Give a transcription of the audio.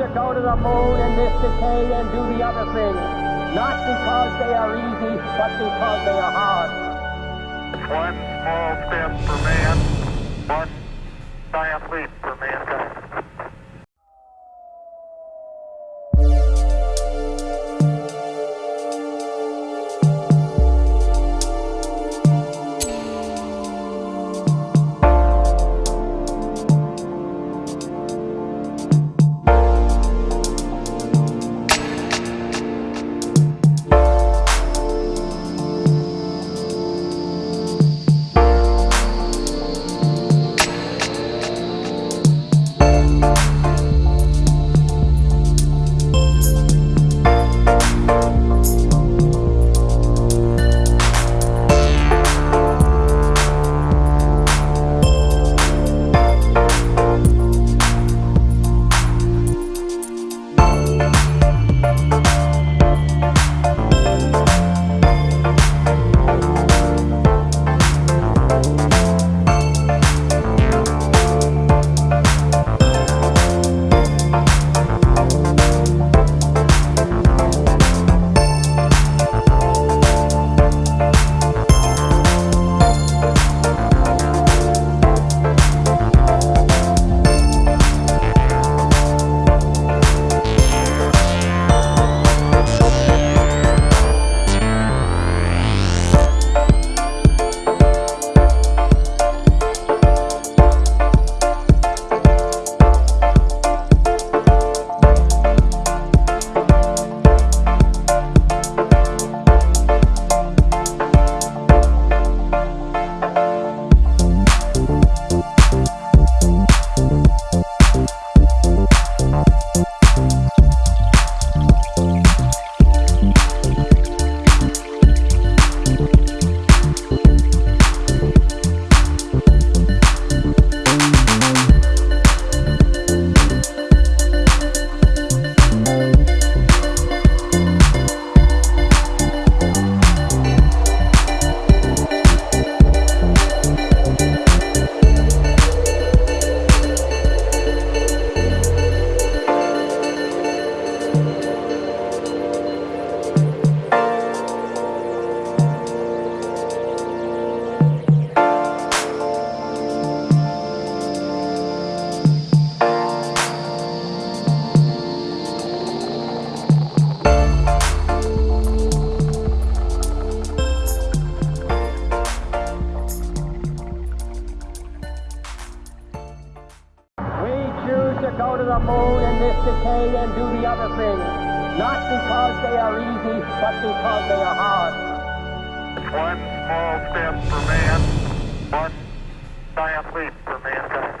to go to the moon in this decade and do the other things, not because they are easy, but because they are hard. One small step for man, one giant leap for mankind. To go to the moon in this decade and do the other things, not because they are easy, but because they are hard. One small step for man, one giant leap